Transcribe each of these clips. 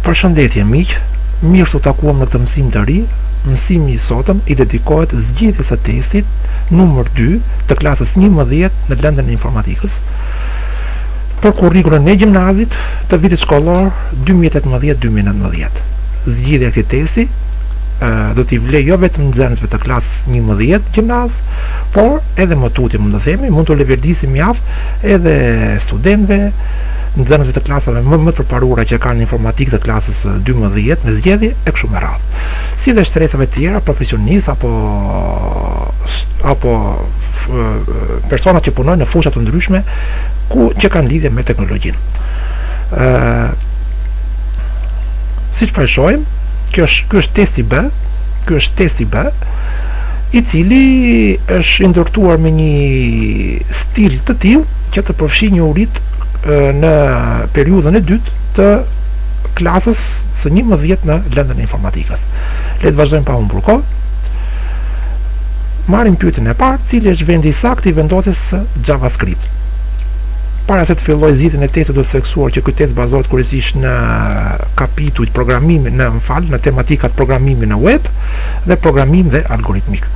Përshëndetje miq, mirë se u takuam në këtë mësim të ri, mësimi i sotëm i dedikohet zgjidhjes së testit numër dy të klasës njëmbëdhjetë në lëndën e informatikës për kurrikulën e gjimnazit të vitit shkollor dy mijë e tetëmbëdhjetë dy mijë e nëntëmbëdhjetë. Zgjidhja e këtij testi do t'i vlejë jo vetëm nxënësve të klasës njëmbëdhjetë gjimnaz, por edhe më tutje mund të themi, mund t'u leverdisë mjaft edhe studentëve, nxënësve të klasave më më të përparuara që kanë informatikë të klasës së dymbëdhjetë me zgjedhje e kështu me radhë si dhe shtresave tjera profesionistë apo apo personat që punojnë në fusha të ndryshme ku që kanë lidhje me teknologjinë siç po e shohim kjo është ky është testi B ky është testi B i cili është i ndërtuar me një stil të tillë që të përfshijë njohuritë në periudhën e dytë të klasës së 11 në lëndën e informatikës. Le të vazhdojmë pa humbur kohë. Marrim pyetjen e parë, cili është vendi i saktë i vendosjes së JavaScript? Para se të filloj zgjidhjen e testit do të theksoja që ky test bazohet kryesisht në kapitujt programimi në më fal në tematikat programimi në web dhe programim dhe algoritmik.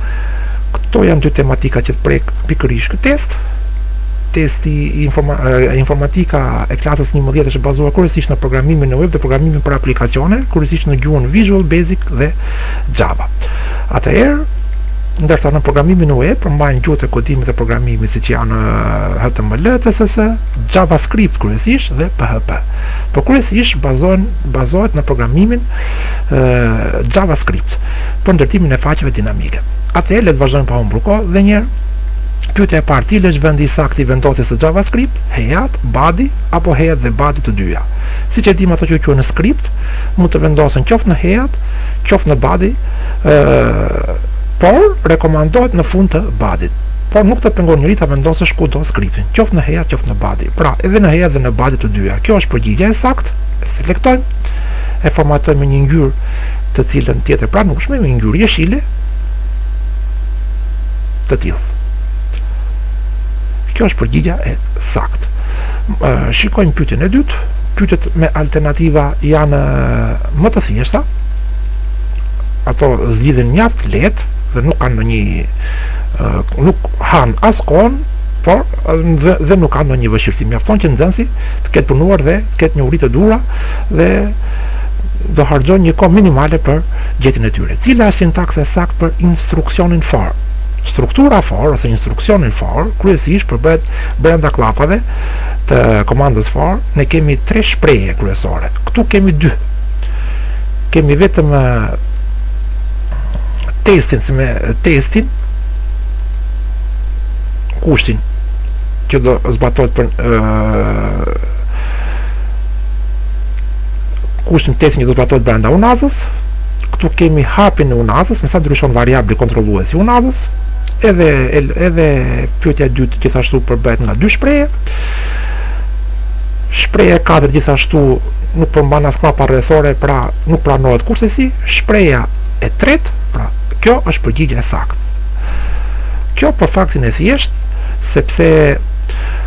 Këto janë dy tematikat që të prek pikërisht këtë test. Testi informatika e klasës 11 është bazuar kryesisht në programimin në web dhe programimin për aplikacione, kryesisht në gjuhën Visual Basic dhe Java. Atëherë, ndërsa në programimin në web përmbajnë gjuhët e kodimit dhe programimit siç janë HTML, CSS, JavaScript kryesisht dhe PHP. Por kryesisht bazohen bazohet në programimin e, JavaScript për ndërtimin e faqeve dinamike. Atëherë le të vazhdojmë pa humbur kohë dhe njëherë Pyetja e parë, cili është vendi i saktë i vendosjes së JavaScript, head, body, apo head dhe body të dyja. Siç e dimë ato që quhen script, mund të vendosen qoftë në head, qoftë në body, ë, por rekomandohet në fund të body-t. Por nuk të pengon njeri ta vendosësh kudo script-in, qoftë në head, qoftë në body. Pra, edhe në head dhe në body të dyja. Kjo është përgjigja e saktë. E selektojmë, e formatojmë me një ngjyrë të cilën të jetë e pranueshme, me një ngjyrë jeshile. të tillë. Kjo është përgjigja e saktë. Shikojmë pyetjen e dytë. Pyetjet me alternativa janë më të thjeshta. Ato zgjidhen mjaft lehtë dhe nuk kanë ndonjë nuk han as kohën, por dhe, dhe nuk kanë ndonjë vështirësi. Mjafton që nxënësi të ketë punuar dhe të ketë njohuritë e duhura dhe do harxhojë një kohë minimale për gjetjen e tyre. Cila është sintaksa e saktë për instruksionin for? Struktura for ose instruksioni for kryesisht përbëhet brenda kllapave të komandës for, ne kemi tre shprehje kryesore. Këtu kemi dy. Kemi vetëm testin, si me testin, kushtin që do zbatohet për kushtin testin që do të zbatohet brenda unazës, këtu kemi hapin e unazës, me sa ndryshon variabli kontrollues i unazës, edhe, edhe pyetja e dytë gjithashtu përbëhet nga dy shprehje, shprehja e katërt gjithashtu nuk përmban as kllapa rrethore, pra nuk pranohet kurse shprehja e tretë, pra kjo është përgjigja e saktë. Kjo për faktin e thjeshtë, sepse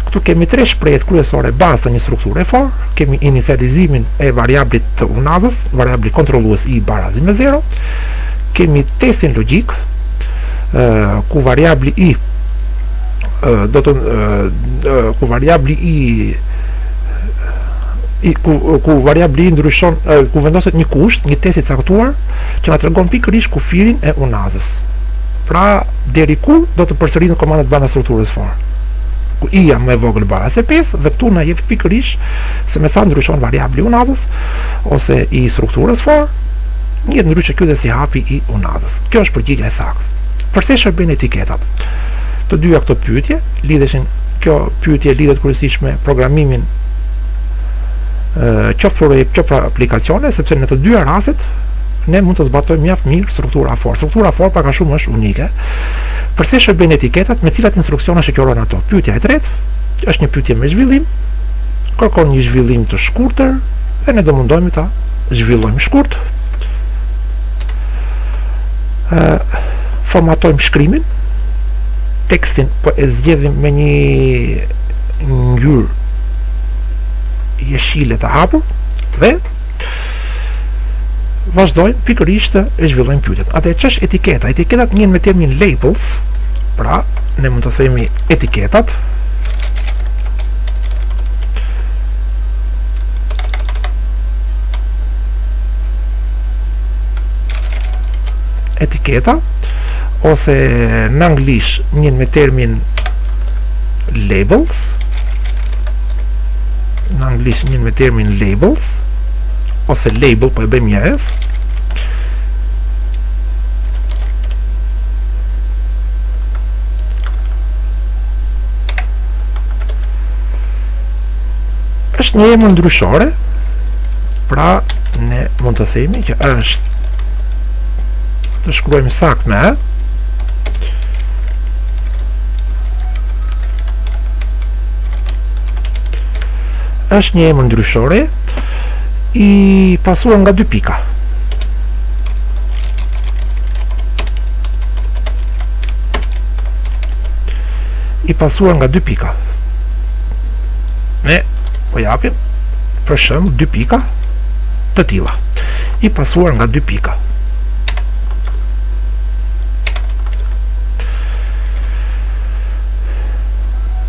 këtu kemi tre shprehjet kryesore bazë të një strukture for, kemi inicializimin e variablit të unazës, variabli kontrollues i barazi me zero, kemi testin logjik, ku variabli i do të ku variabli i ku, ku variabli i ndryshon ku vendoset një kusht, një test i caktuar që na tregon pikërisht kufirin e unazës. Pra, deri ku do të përsëriten komandat brenda strukturës for. ku i është më e vogël baraz se pesë dhe këtu na jep pikërisht se me sa ndryshon variabli i unazës ose i strukturës for njihet ndryshe ky dhe si hapi i unazës kjo është përgjigja e saktë përse shërbejnë etiketat të dyja këto pyetje lidheshin kjo pyetje lidhet kryesisht me programimin qoftë për web qoftë për aplikacione sepse në të dyja rastet ne mund të zbatojmë mjaft mirë struktura for struktura for pak a shumë është unike Përse shërbejnë etiketat, me cilat instruksione shoqërohen ato? Pyetja e tretë është një pyetje me zhvillim, kërkon një zhvillim të shkurtër dhe ne do mundohemi ta zhvillojmë shkurt. Ë formatojmë shkrimin, tekstin po e zgjedhim me një ngjyrë jeshile të hapur dhe vazhdojmë pikërisht e zhvillojmë pyetjen. Atëherë ç'është etiketa? Etiketat njihen me termin labels, pra ne mund të themi etiketat. Etiketa ose në anglisht njihen me termin labels. në anglisht njihen me termin labels ose label po e bëjmë njëherë është një emër ndryshore pra ne mund të themi që është të shkruajmë sakt me është një emër ndryshore i pasuar nga dy pika i pasuar nga dy pika ne po japim për shembull dy pika të tilla i pasuar nga dy pika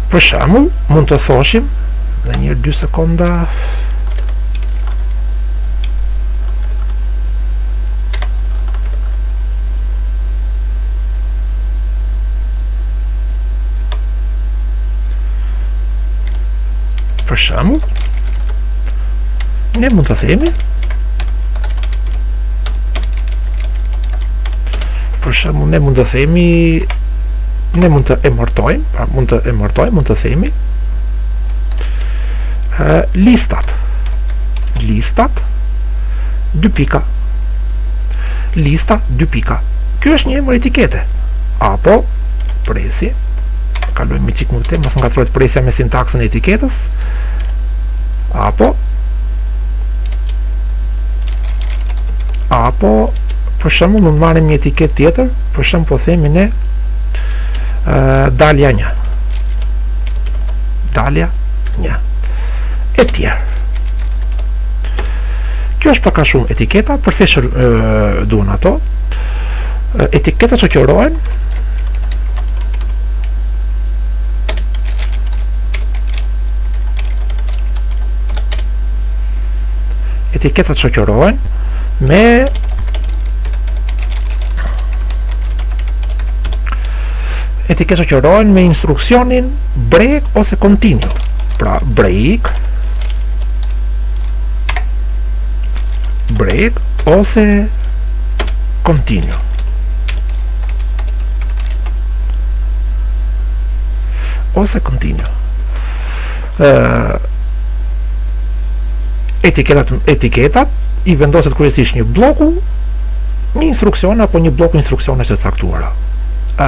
për shembull mund të thoshim dhe një dy sekonda për shembull ne mund të themi për shembull ne mund të themi ne mund të emërtojmë, pra mund të emërtojmë, mund të themi listat. Listat dy pika. Lista dy pika. Ky është një emër etikete. Apo presjen e kalojmë një çikë më, të mos ngatërrohet presja me sintaksën e etiketës apo apo për shembull mund të marrim një etiketë tjetër për shembull po themi ne dalja një dalja një e tjerë kjo është pak a shumë etiketa për çfarë duhen ato etiketa që kjorohen etiketa që kjorohen me Etiketat shoqërohen me instruksionin break ose continue. Pra break break ose continue. Ose continue. etiketat etiketat i vendoset kryesisht një blloku një instruksioni apo një blloku instruksionesh të caktuara. ë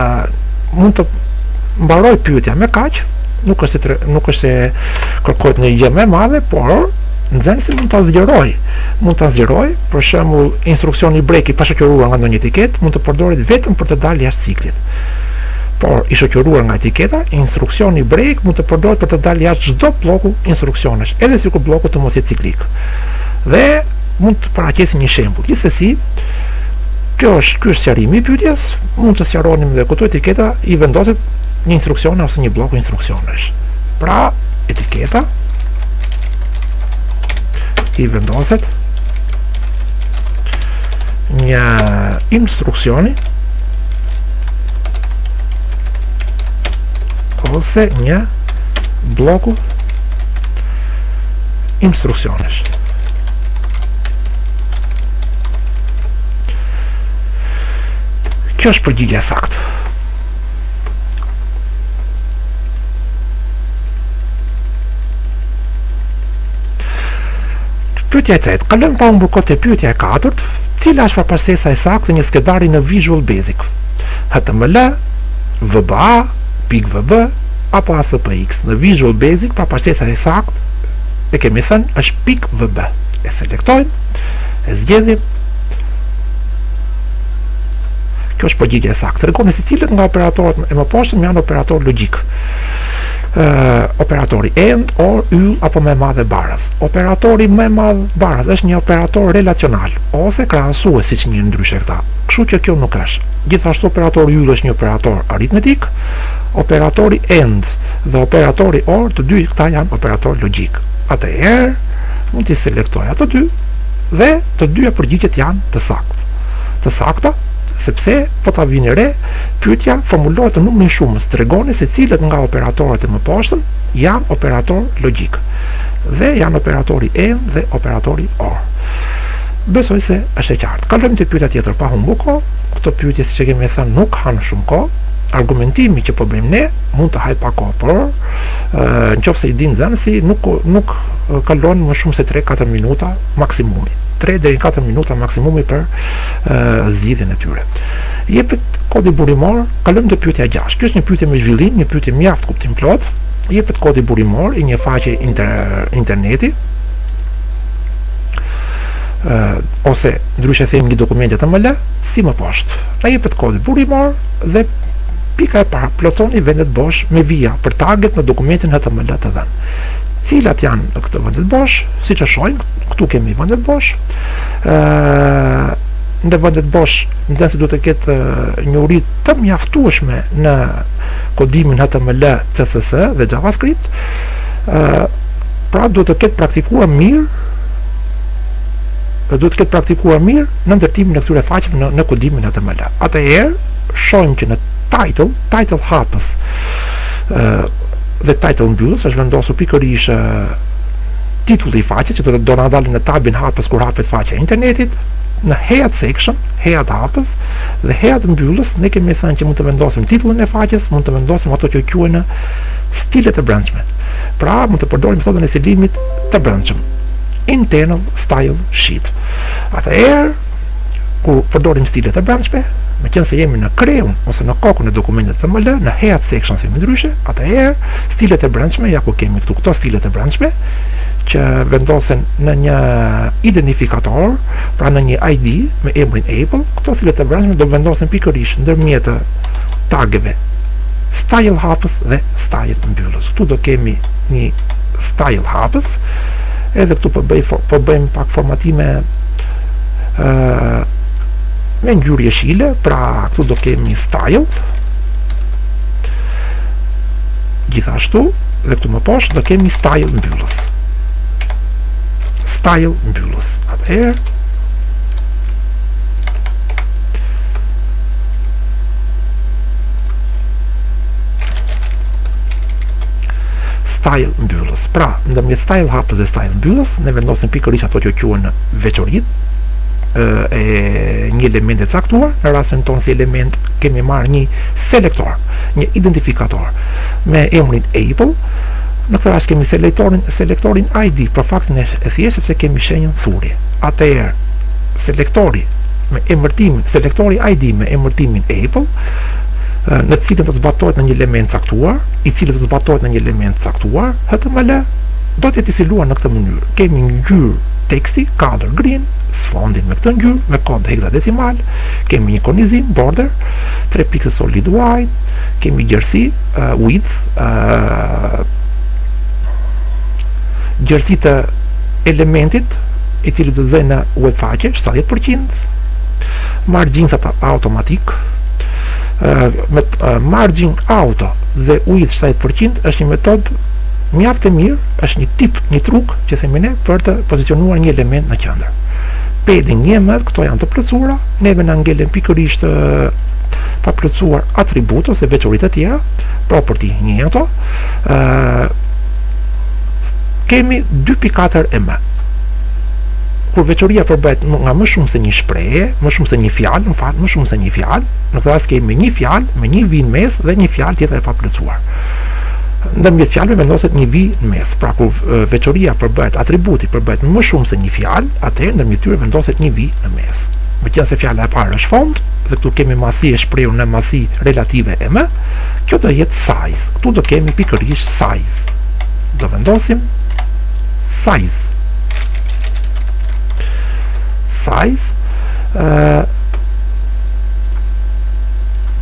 mund të mbarojë pyetja me kaq, nuk është se nuk është se kërkohet një gjë më e madhe, por nxënësi mund ta zgjerojë. Mund ta zgjerojë, për shembull, instruksioni break i pashoqëruar nga ndonjë etiketë mund të përdoret vetëm për të dalë jashtë ciklit. Por, i shoqëruar nga etiketa, instruksioni break mund të përdoret për të dalë jashtë çdo blloku instruksionesh, edhe sikur blloku të mos jetë ciklik. Dhe mund të paraqesim një shembull. Gjithsesi, kjo është ky është sqarimi i pyetjes, mund të sqaronim dhe këtu etiketa i vendoset një instruksioni ose një blloku instruksionesh. Pra, etiketa i vendoset një instruksioni ose një blloku instruksionesh kjo është përgjigja e saktë Pyetja e tretë, kalojmë pa humbur kohë te pyetja e katërt, cila është prapashtesa e saktë e një skedari në Visual Basic? HTML, VBA, pikë VB apo ASPX? Në Visual Basic prapashtesa e saktë e kemi thënë është pikë VB. E selektojmë, e zgjedhim. Kjo është përgjigja e saktë. Tregoni se cilët nga operatorët e mëposhtëm janë operatorë logjikë. operatori and or yll apo më e madhe baras operatori më e madhe baras është një operator relacional ose krahasues siç njihen ndryshe këta kështu që kjo nuk është gjithashtu operatori yll është një operator aritmetik operatori and dhe operatori or të dy këta janë operatorë logjikë atëherë mund t'i selektoj ato dy dhe të dyja përgjigjet janë të saktë të sakta sepse po ta vini re Pyetja formulohet në numrin shumës, tregoni se cilët nga operatorët e mëposhtëm janë operatorë logjikë. Dhe janë operatori and dhe operatori or. Besoj se është e qartë. Kalojmë te pyetja tjetër pa humbur kohë. Këto pyetje siç e kemi thënë nuk hanë shumë kohë. Argumentimi që po bëjmë ne mund të hajë pak kohë, por në qoftë se i din nxënësi nuk nuk kalon më shumë se 3-4 minuta maksimumi. 3 deri në 4 minuta maksimumi për zgjidhjen e tyre. Jepet kodi burimor, kalojmë te pyetja e gjashtë. Kjo është një pyetje me zhvillim, një pyetje mjaft kuptimplotë. Jepet kodi burimor i një faqeje interneti ose ndryshe themi një dokument HTML, si më poshtë. Na jepet kodi burimor dhe pika e parë plotësoni vendet bosh me vija për taget në dokumentin HTML të dhënë. Cilat janë këto vendet bosh? Siç e shohim, këtu kemi vendet bosh. Ëh në vendet bosh nxënësi duhet të ketë njohuri të mjaftueshme në kodimin HTML, CSS dhe JavaScript, pra duhet të ketë praktikuar mirë dhe duhet të ketë praktikuar mirë në ndërtimin e këtyre faqeve në, në kodimin HTML. Atëherë, shohim që në title, title hapës dhe title mbyllës është vendosur pikërisht titulli i faqes që do të do na dalë në tabin hapës kur hapet faqja e internetit në head section, head hapës dhe head mbyllës ne kemi thënë që mund të vendosim titullin e faqes, mund të vendosim ato që quhen stilet e brendshme. Pra mund të përdorim metodën e stilimit të brendshëm. Internal style sheet. Atëherë kur përdorim stilet e brendshme, meqenëse jemi në kreun ose në kokën e dokumentit HTML, në head section themi ndryshe, atëherë stilet e brendshme, ja ku kemi këtu këto stilet e brendshme, që vendosen në një identifikator, pra në një ID me emrin Apple, këto stile të brendshme do vendosen pikërisht ndërmjet tageve style hapës dhe style mbyllës. Këtu do kemi një style hapës, edhe këtu po bëj po bëjmë pak formatime ë me ngjyrë jeshile, pra këtu do kemi style Gjithashtu, dhe këtu më poshtë do kemi style mbyllës. Style mbyllës. Atëherë style mbyllës. Pra, ndërmjet style hapës dhe style mbyllës, ne vendosim pikërisht ato që quhen veçoritë e një element të caktuar, në rastin tonë si element kemi marrë një selektor. një identifikator me emrin Apple, në këtë rast kemi selektorin, selektorin ID për faktin e thjeshtë sepse kemi shenjën thurje. Atëherë, selektori me emërtimin, selektori ID me emërtimin Apple, në të cilin do të zbatohet në një element caktuar, i cili do të zbatohet në një element caktuar, HTML, do të jetë i stiluar në këtë mënyrë. Kemi një ngjyrë teksti, color green, sfondin me këtë ngjyrë, me kod heksadecimal, kemi një kornizim, border, tre piksel solid white kemi gjerësi uh, width uh, gjerësi të elementit i cili do të zëjë në web faqe 70% margins automatik me margin auto dhe width 70% është një metod mjaft e mirë, është një tip, një truk që themi ne për të pozicionuar një element në qendër. Padding 1 em këto janë të plotësuara, neve na ngelen pikërisht të pa plotësuar atribut ose veçori të tjera, property një ato, kemi 2.4 em. Kur veçoria përbëhet nga më shumë se një shprehje, më shumë se një fjalë, në fakt më shumë se një fjalë, në këtë rast kemi një fjalë, me një vijë në mes dhe një fjalë tjetër e paplotësuar. Ndërmjet fjalëve vendoset një vijë në mes. Pra kur veçoria përbëhet, atributi përbëhet më shumë se një fjalë, atëherë ndërmjet tyre vendoset një vijë në mes. me qenë se fjala e parë është font dhe këtu kemi masë e shprehur në masë relative em, kjo do jetë size. Këtu do kemi pikërisht size. Do vendosim size. Size. Uh,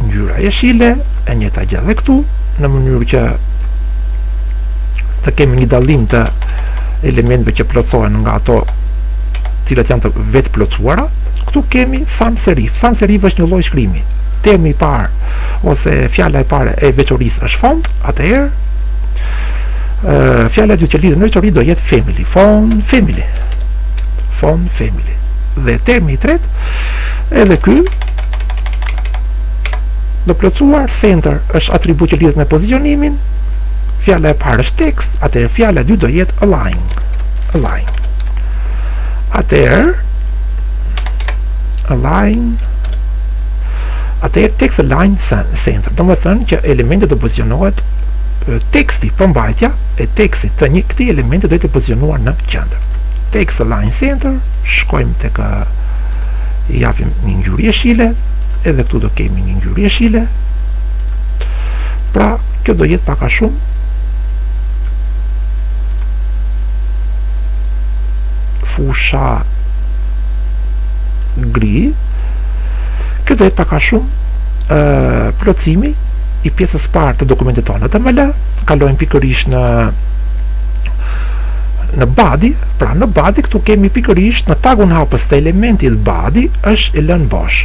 ngjyra jeshile, e njëta gjë dhe këtu, në mënyrë që të kemi një dallim të elementëve që plotësohen nga ato të cilat janë të vetëplotësuara, këtu kemi sans serif. Sans serif është një lloj shkrimi. Termi i parë ose fjala e parë e veçorisë është font, atëherë fjala e dytë që lidhet me veçori do jetë family, font, family. Font, family. Dhe termi i tretë edhe ky do plotësuar center është atribut që lidhet me pozicionimin. Fjala e parë është tekst, atëherë fjala e dytë do jetë align. align atëherë align atëherë text align center domethënë që elementi do pozicionohet teksti përmbajtja e tekstit të një këtij elementi do jetë e pozicionuar në qendër text align center shkojmë tek japim një ngjyrë jeshile edhe këtu do kemi një ngjyrë jeshile pra kjo do jetë pak a shumë fusha gri kjo do jetë pak a shumë plotësimi i pjesës parë të dokumentit tonë le të kalojmë pikërisht në në body, pra në body këtu kemi pikërisht në tagun hapës të elementit body është e lënë bosh.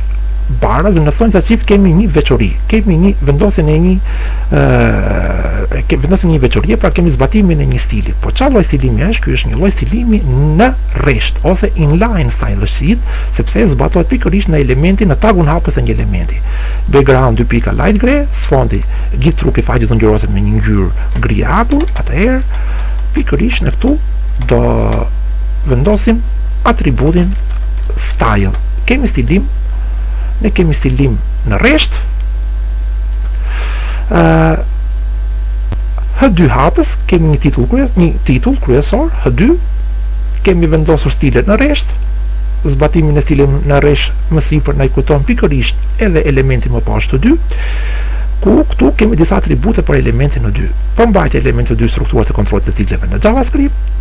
Baraz në thonjëza çift kemi një veçori, kemi një vendosje të një ë kemi vendosur një veçori pra kemi zbatimin e një stili po çfarë lloj stilimi është ky është një lloj stilimi në rresht ose inline style sheet sepse zbatohet pikërisht në elementin në tagun hapës të një elementi background dy pika light gray sfondi gjithë trupi i faqes do ngjyroset me një ngjyrë gri e hapur atëherë pikërisht në këtu do vendosim atributin style kemi stilim ne kemi stilim në rresht Hë dy hapës kemi një titull kryes, një titull kryesor, hë dy kemi vendosur stilin në rresht, zbatimin e stilit në rresht më sipër na e kujton pikërisht edhe elementin më poshtë hë dy, ku këtu kemi disa atribute për elementin hë dy. Përmbajtja e elementit hë dy strukturat e kontrollit të cikleve në JavaScript,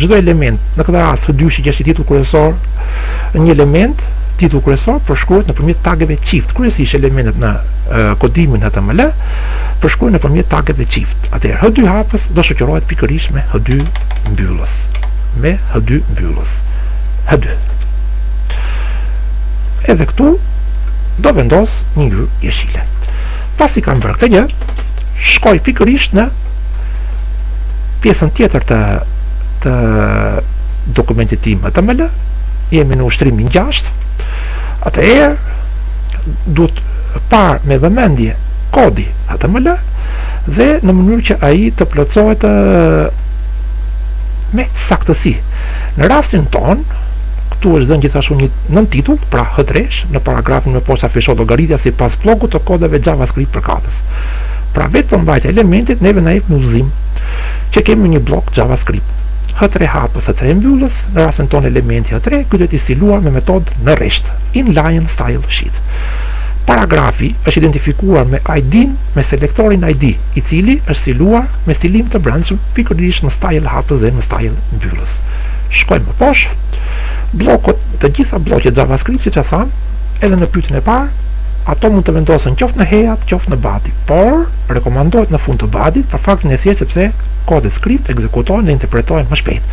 çdo element, në këtë rast hë dy që është titull kryesor, një element titull kryesor përshkruhet nëpërmjet tageve çift kryesisht elementet në kodimin html përshkruhen nëpërmjet tageve çift atëherë h dy hapës do shoqërohet pikërisht me h dy mbyllës me h dy mbyllës h dy edhe këtu do vendos një ngjyrë jeshile pasi kam bërë këtë gjë shkoj pikërisht në pjesën tjetër të të dokumentit tim html jemi në ushtrimin gjashtë, atëherë duhet parë me vëmendje kodi HTML dhe në mënyrë që ai të plotësohet me saktësi. Në rastin tonë, këtu është dhënë gjithashtu një nëntitull, pra hë tresh, në paragrafin më poshtë afishohet llogaritja sipas bllokut të kodeve JavaScript përkatës. Pra vetë përmbajtja e elementit neve na jep një udhëzim që kemi një bllok JavaScript. Hë tre hapës, hë tre mbyllës, Në rastin tonë elementi h tre, ky do të jetë i stiluar me metodë në rresht, inline style sheet. Paragrafi është identifikuar me ID-në me selektorin ID, i cili është stiluar me stilim të brendshëm pikërisht në style hapës dhe në style mbyllës. Shkojmë më poshtë. Blloqet, të gjitha blloqet JavaScript siç e thamë edhe në pyetjen e parë, ato mund të vendosen qoftë në head, qoftë në body, por rekomandohet në fund të body-t për faktin e thjeshtë sepse kodet script ekzekutohen dhe interpretohen më shpejt.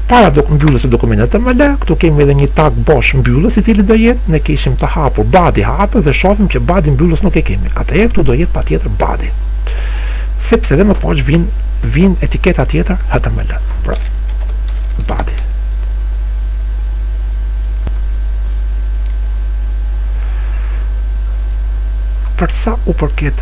Para mbylljes së dokumentit html, këtu kemi edhe një tag bosh mbyllës i cili do jetë, ne kishim të hapur badi hapës dhe shohim që badin mbyllës nuk e kemi, atëherë këtu do jetë patjetër badi. Sepse edhe më poshtë vjen vjen etiketa tjetër html. Pra badi. Për sa u përket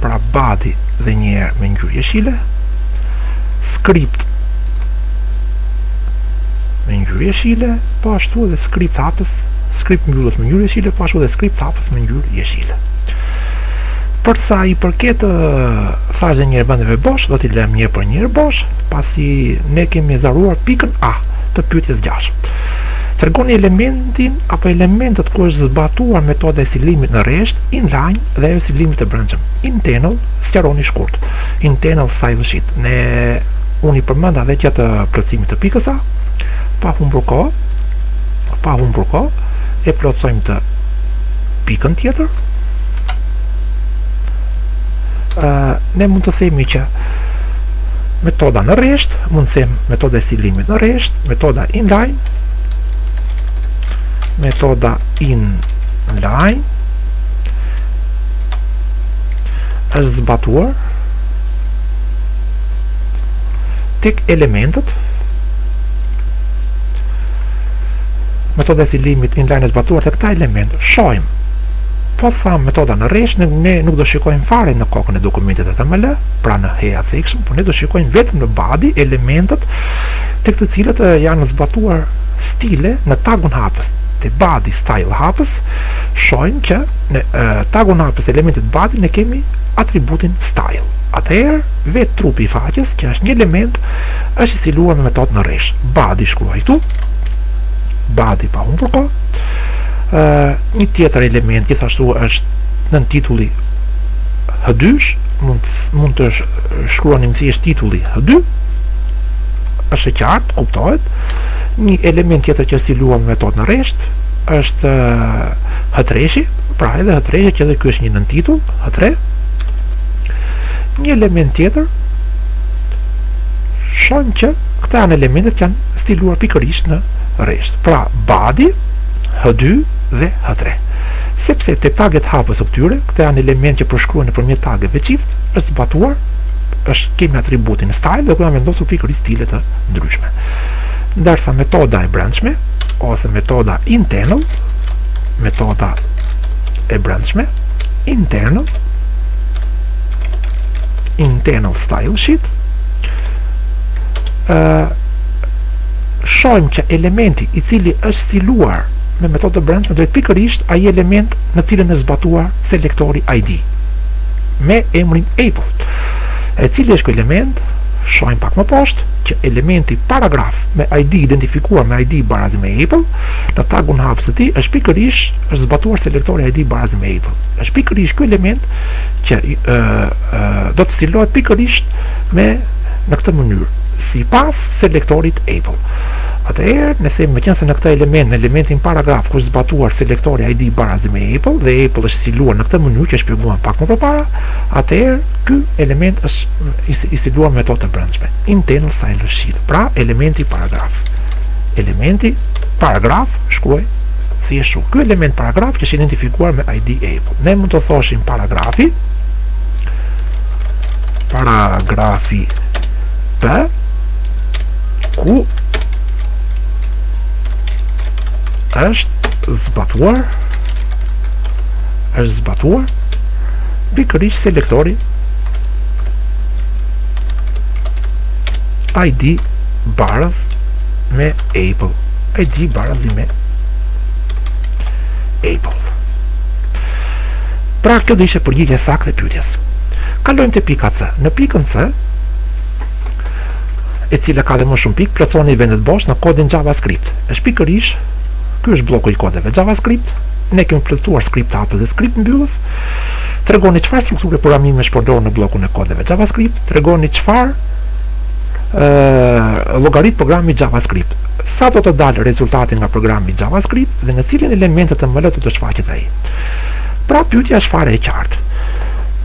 pra badi edhe një herë me ngjyrë jeshile, skript me ngjyrë jeshile, po ashtu edhe skript hapës, skript mbyllës me ngjyrë jeshile, po ashtu edhe skript hapës me ngjyrë jeshile. Për sa i përket thashë dhe një herë vendeve bosh, do t'i lëmë njëherë për njëherë bosh, pasi ne kemi sqaruar pikën A të pyetjes 6. Tregoni elementin apo elementet ku është zbatuar metoda e stilimit në rresht inline dhe e stilimit të brendshëm. Internal sqaroni shkurt. Internal style sheet. Ne unë i përmenda dhe gjatë plotësimit të pikës A, pa humbur kohë, pa humbur kohë, e plotësojmë dhe pikën tjetër. Uh, ne mund të themi që metoda në rresht, mund të them metoda e stilimit në rresht, metoda inline, metoda inline, është zbatuar tek elementët metoda e stilimit inline është zbatuar tek këta elementë shohim po thamë metoda në rresht ne, ne nuk do shikojmë fare në kokën e dokumentit HTML pra në head section por ne do shikojmë vetëm në body elementët tek të cilët janë zbatuar stile në tagun hapës te body style hapës shohim që në tagun hapës të elementit body ne kemi atributin style. Atëherë, vetë trupi i faqes, që është një element, është i stiluar me metodën në rresht. Body shkruaj këtu. Body pa humbur kohë. Ë, një tjetër element gjithashtu është nëntitulli H2, mund të shkruani më thjesht titulli H2. Është e qartë, kuptohet. Një element tjetër që është stiluar me metodën në rresht, është hëtreshi, pra edhe hëtreshi që edhe ky është një nëntitull, hëtre. Një element tjetër shohim që këta janë elementet që janë stiluar pikërisht në rresht. Pra, badi, H2 dhe H3. Sepse te taget hapës të këtyre, këta janë elementë që përshkruhen nëpërmjet tageve çift, është zbatuar, ose kemi atributin style dhe ku janë vendosur pikërisht stile të ndryshme. Ndërsa metoda e brendshme ose metoda internal, metoda e brendshme, internal, internal style sheet, shohim që elementi i cili është stiluar me metodën e brendshme është pikërisht ai element në të cilin është zbatuar selektori ID me emrin Apple. E cili është ky element? Shohim pak më poshtë që elementi paragraf me ID i identifikuar me ID barazi me Apple, në tagun hapës të tij, është pikërisht është zbatuar selektori ID barazi me Apple. Është pikërisht ky element që ë do të stilohet pikërisht me në këtë mënyrë, sipas selektorit Apple. Atëherë, ne themi meqenëse në këtë element, në elementin paragraf ku është zbatuar selektori ID barazi me Apple dhe Apple është stiluar në këtë mënyrë që e shpjeguam pak më parë, atëherë ky element është i stiluar me metodë të brendshme, internal style sheet. pra elementi paragraf elementi paragraf shkruaj thjesht ky element paragraf që është identifikuar me ID Apple. ne mund të thoshim paragrafi paragrafi P ku është zbatuar është zbatuar pikërisht selektori ID barazi me Apple ID barazi me Apple pra kjo do ishte përgjigjja e saktë e pyetjes kalojmë te pika C në pikën C e cila ka dhe më shumë pikë plotësoni vendet bosh në kodin JavaScript është pikërisht ky është blloku i kodeve JavaScript ne kemi plotësuar script hapës dhe script mbyllës tregoni çfarë strukture programimi është përdorur në bllokun e kodeve JavaScript Tregoni çfarë llogarit programi JavaScript, sa do të dalë rezultati nga programi JavaScript dhe në cilin element HTML do të shfaqet ai. Pra pyetja është fare e qartë.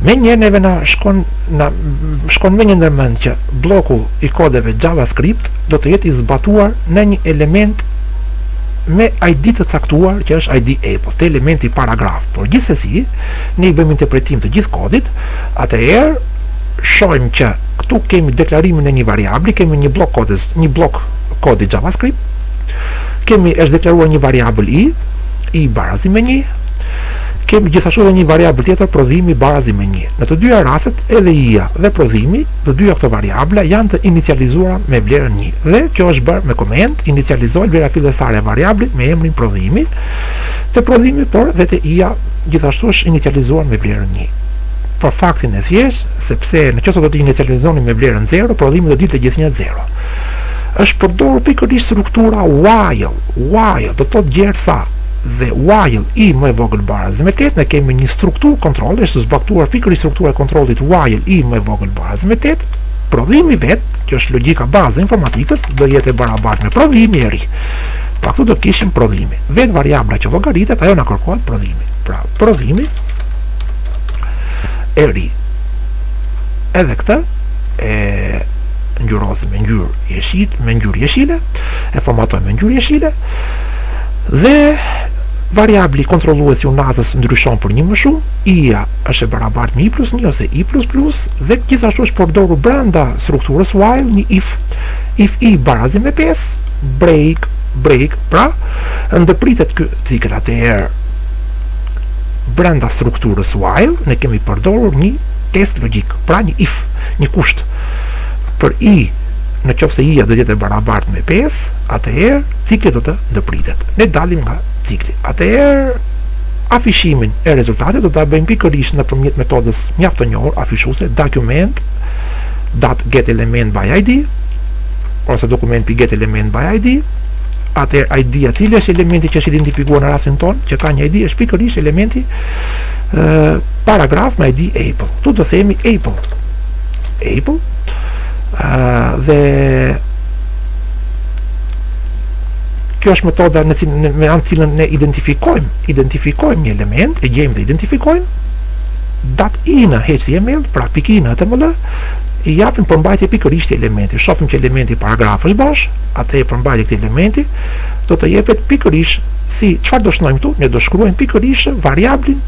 Menjëherë neve na shkon, na shkon menjëherë ndërmend që blloku i kodeve JavaScript do të jetë i zbatuar në një element me ID të caktuar që është ID Apple, te elementi paragraf, por gjithsesi ne i bëjmë interpretim të gjithë kodit, atëherë shohim që këtu kemi deklarimin e një variabli, kemi një bllok kodi, një bllok kodi JavaScript, kemi është deklaruar një variabël i, i barazi me një, kemi gjithashtu dhe një variabël tjetër prodhimi barazi me një. Në të dyja rastet, edhe i-ja dhe prodhimi, të dyja këto variabla janë të inicializuara me vlerën një. Dhe kjo është bërë me koment, inicializoj vlera fillestare e variablit me emrin prodhimi, te prodhimi, por dhe te i-ja gjithashtu është inicializuar me vlerën një. për faktin e thjeshtë sepse në qoftë se do ta inicializonim me vlerën zero prodhimi do të dilte gjithnjë zero është përdorur pikërisht struktura while while do të thotë gjersa dhe while i më e vogël barazi me tetë ne kemi një strukturë kontrolli është zbatuar pikërisht struktura e kontrollit while i më e vogël barazi me tetë prodhimi vetë që është logjika bazë e informatikës do jetë e barabartë me prodhimi i ri pra këtu do të kishim prodhimi vetë variabla që llogaritet ajo na kërkohet prodhimi pra prodhimi e ri edhe këtë e ngjyrosim me ngjyrë jeshil, me ngjyrë jeshile, e formatojmë me ngjyrë jeshile dhe variabli kontrollues i unazës ndryshon për një më shumë, i-ja është e barabartë me i plus një ose i plus plus dhe gjithashtu është përdorur brenda strukturës while një if, if i barazim me 5, break, break, pra ndërpritet ky cikël atëherë brenda strukturës while ne kemi përdorur një test logjik pra një if një kusht për i në qoftë se i-ja do të jetë e barabartë me 5 atëherë cikli do të ndërpritet ne dalim nga cikli atëherë afishimin e rezultatit do ta bëjmë pikërisht nëpërmjet metodës mjaft të njohur afishuese document dot get element by id ose dokument pik get element by id atëherë ID-ja, cili është elementi që është identifikuar në rastin tonë, që ka një ID, është pikërisht elementi ë paragraf me ID Apple. Këtu do themi Apple. Apple ë dhe kjo është metoda në cilën me anë cilën ne identifikojmë, identifikojmë një element, e gjejmë dhe identifikojmë dot inner HTML, pra pik inner HTML, i japim përmbajtje pikërisht elementit. Shofim që elementi paragraf është bosh, atëherë përmbajtja e këtij elementi do të jepet pikërisht si çfarë do shënojmë këtu, ne do shkruajmë pikërisht variablin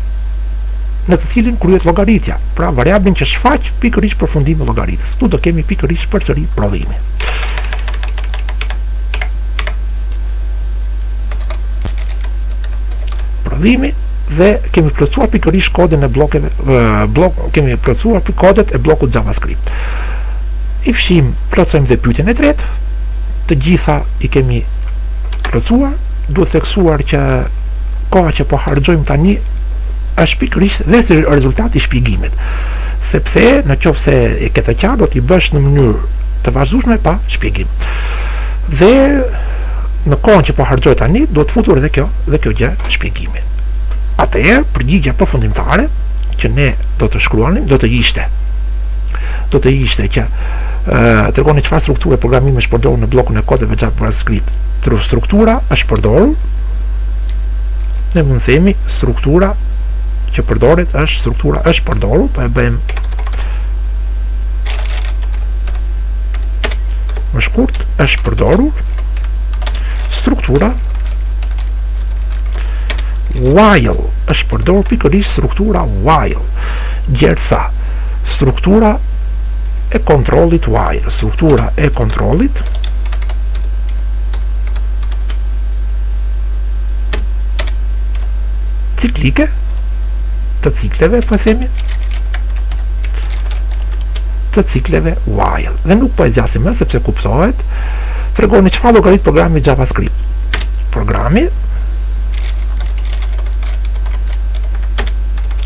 në të cilin kryhet llogaritja, pra variablin që shfaq pikërisht përfundimin e llogaritjes. Këtu do kemi pikërisht përsëri prodhimi. Prodhimi dhe kemi plotësuar pikërisht kodin e bllokeve, blok, kemi plotësuar kodet e bllokut JavaScript. I fshim Plotësojmë dhe pyetjen e tretë. Të gjitha i kemi plotësuar. Duhet theksuar që koha që po harxhojmë tani është pikërisht dhe si rezultat i shpjegimit. Sepse në qoftë se e ke të qartë do t'i bësh në mënyrë të vazhdueshme pa shpjegim. Dhe në kohën që po harxhoj tani duhet futur edhe kjo dhe kjo gjë shpjegimi. Atëherë përgjigja përfundimtare që ne do të shkruanim do të ishte do të ishte që ë tregoni çfarë strukture programimi është përdorur në bllokun e kodeve JavaScript. Tru struktura është përdorur. Ne mund të themi struktura që përdoret është struktura është përdorur, po e bëjmë më shkurt është përdorur struktura while është përdorur pikërisht struktura while gjersa struktura e kontrollit while struktura e kontrollit ciklike të cikleve po themi të cikleve while dhe nuk po e zgjasim më sepse kuptohet tregoni çfarë llogarit programi JavaScript programi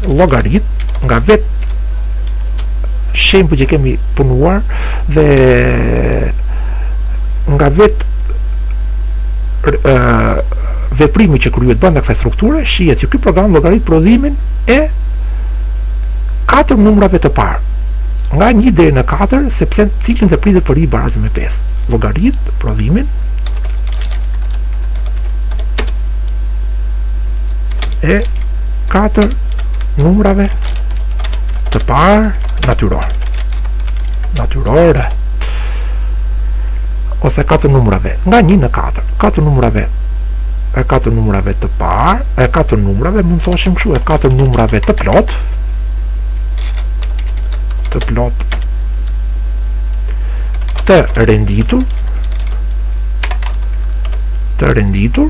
llogarit nga vetë shembulli që kemi punuar dhe nga vetë veprimi që kryhet brenda kësaj strukture shihet që ky program llogarit prodhimin e katër numrave të parë nga 1 deri në 4 sepse cikli ndërpritet për i barazi me 5 llogarit prodhimin e katër numrave të parë natyror natyrore ose katër numrave nga 1 në 4 katër numrave e katër numrave të parë e katër numrave mund të thoshim kështu e katër numrave të plotë të plotë të renditur të renditur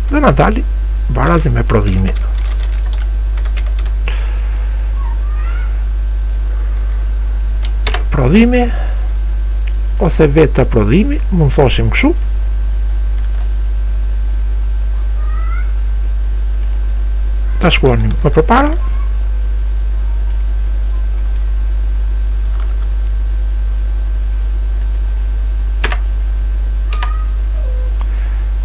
dhe na del barazi me prodhimin prodhimi ose vetë te prodhimi mund thoshim kështu ta shkruanim më përpara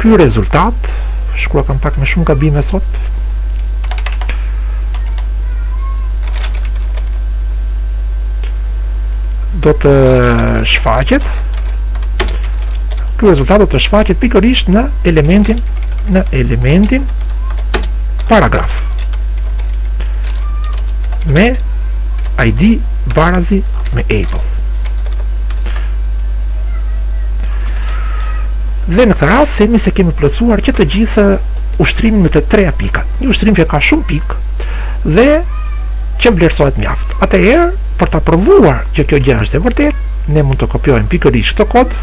Ky rezultat, shkrua kam pak më shumë gabime sot, do të shfaqet ky rezultat do të shfaqet pikërisht në elementin në elementin paragraf me ID barazi me Apple. Dhe në këtë rast themi se kemi plotësuar që të gjithë ushtrimin me të tria pikat. Një ushtrim që ka shumë pikë dhe që vlerësohet mjaft. Atëherë, për ta provuar që kjo gjë është e vërtetë, ne mund të kopjojmë pikërisht këtë kod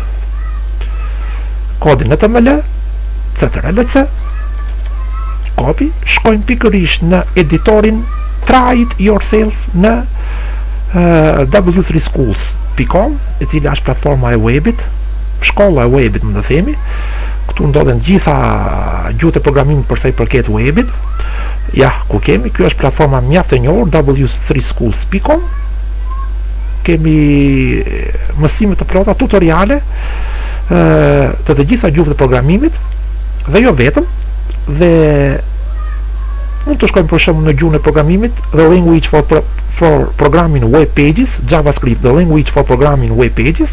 kodin HTML, CTRL-C, copy, shkojmë pikërisht në editorin Try it yourself në w3schools.com, e cila është platforma e webit, shkolla e webit mund të themi, këtu ndodhen gjithë gjuhët e programimit përsa i përket webit, ja ku kemi, kjo është platforma mjaft e njohur w3schools.com, kemi mësime të plota, tutoriale, të të gjitha gjuhët e programimit dhe jo vetëm dhe mund të shkojmë për shembull në gjuhën e programimit the language for, pro, for programming web pages javascript the language for programming web pages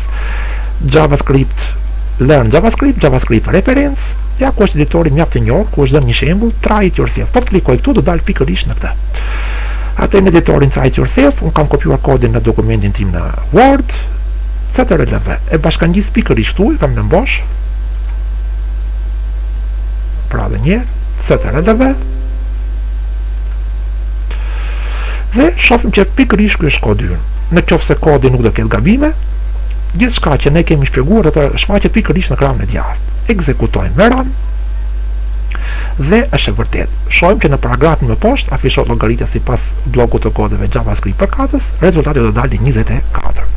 javascript learn javascript javascript reference ja ku është editori mjaft i njohur ku është dhënë një shembull try it yourself po klikoj këtu do dal pikërisht në këtë atë në editorin try it yourself unë kam kopjuar kodin në dokumentin tim në word Ctrl-V e bashkangjis pikërisht këtu e kam lënë bosh. Pra edhe një herë, Ctrl-V. Dhe shohim që pikërisht ky është kodi ynë. Në qoftë se kodi nuk do ketë gabime, gjithçka që ne kemi shpjeguar do të shfaqet pikërisht në krahun e djathtë. Ekzekutojmë me run. Dhe është e vërtetë. Shohim që në paragrafin më poshtë afishohet llogaritja sipas bllokut të kodeve JavaScript përkatës. Rezultati do të dalë njëzet e katër,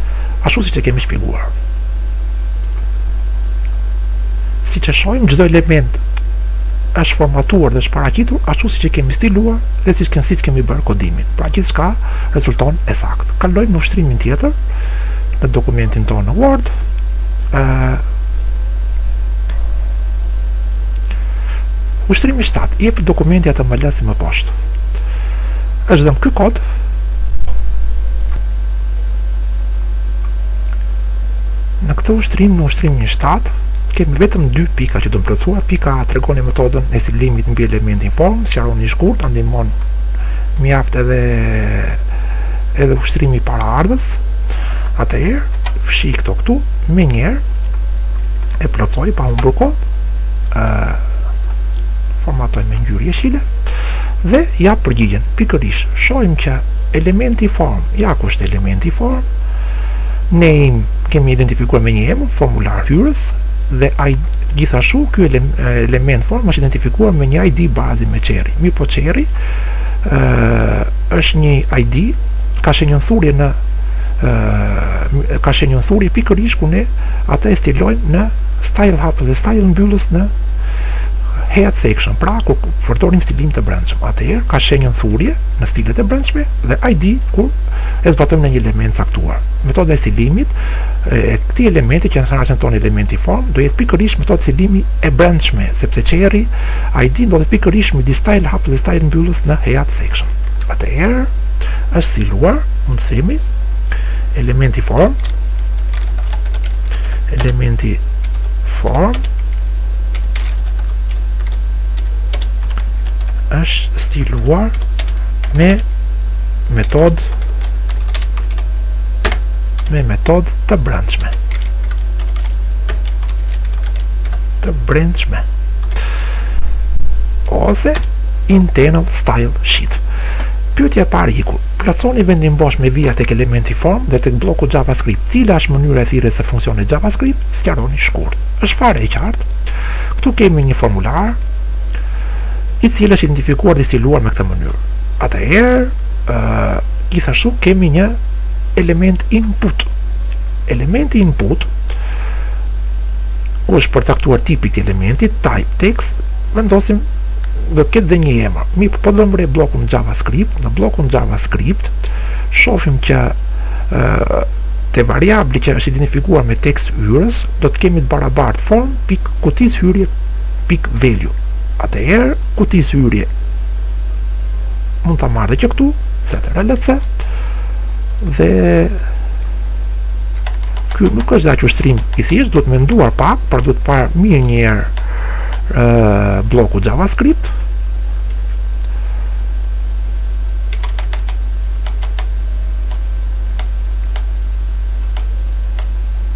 ashtu siç e kemi shpjeguar. Siç e shohim, çdo element është formatuar dhe është paraqitur ashtu siç e kemi stiluar dhe siç kemi siç kemi bërë kodimin. Pra gjithçka rezulton e saktë. Kalojmë në ushtrimin tjetër në dokumentin tonë në Word. ë Ushtrimi 7 jepet dokumenti HTML si më poshtë. Është dhënë ky kod Në këtë ushtrim, në ushtrimin 7, kemi vetëm dy pika që do të plotësojmë. Pika A tregoni metodën e stilimit mbi elementin form, sqaroni shkurt, na ndihmon mjaft edhe edhe ushtrimi paraardhës. Atëherë, fshij këto këtu, menjëherë, e plotësoj pa humbur kohë, formatoj me ngjyrë jeshile, Dhe jap përgjigjen, pikërisht, shohim që elementi form, ja ku është elementi form, ne e kemi identifikuar me një emër, formular hyrës, dhe gjithashtu ky element form është identifikuar me një ID bazi me çerri. Mirëpo çerri është një ID ka shenjën thurje në ka shenjën thurje pikërisht ku ne atë e stilojmë në style hapës dhe style mbyllës në head section, pra kur përdorim stilim të brendshëm, atëherë ka shenjën thurje në stilet e brendshme dhe ID kur e zbatojmë në një element të caktuar. Metoda e stilimit të këtij elementi që në rastin tonë elementi form do jetë pikërisht metodë stilimi e brendshme, sepse çerri ID ndodhet pikërisht midis style hapës dhe style mbyllës në head section. Atëherë është stiluar, mund të themi, elementi form, elementi form është stiluar me metod me metod të brendshme të brendshme ose internal style sheet Pyetja e parë iku, plotësoni vendin bosh me vija tek elementi form dhe tek bloku JavaScript. Cila është mënyra e thirrjes së funksionit JavaScript? Sqaroni shkurt. Është fare e qartë. Këtu kemi një formular i cili është identifikuar dhe stiluar me këtë mënyrë. Atëherë, ë gjithashtu kemi një element input. Elementi input ku është përcaktuar tipi i elementit, type text, vendosim do ketë dhe një emër. Mirëpo po të marrim bllokun JavaScript, në bllokun JavaScript shofim që ë te variabli që është identifikuar me tekst hyrës, do të kemi të barabartë form pikë kutizë hyrje pikë value atëherë kutizë hyrje mund ta marr që këtu ctrl c dhe ky nuk është dhe aq ushtrim i thjeshtë duhet menduar pak por duhet parë mirë një herë blloku javascript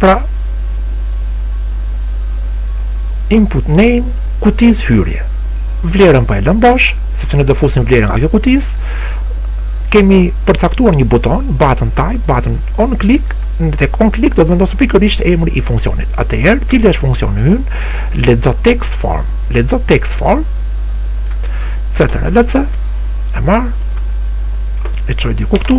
Pra, input name kutizë hyrje. Vlerën po e lëmë bosh, sepse ne do fusim vlerën nga kjo kutizë, kemi përcaktuar një buton, button type, button on click, në tek on click do të vendoset pikërisht emri i funksionit. Atëherë, cili është funksioni ynë, lexo text form, lexo text form, ctrl c, e marr, e çoj diku këtu,